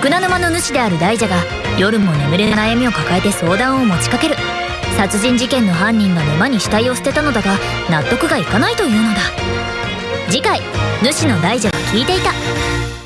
福名沼の主である大蛇が夜も眠れない悩みを抱えて相談を持ちかける。殺人事件の犯人が沼に死体を捨てたのだが納得がいかないというのだ。次回主の大蛇が聞いていた。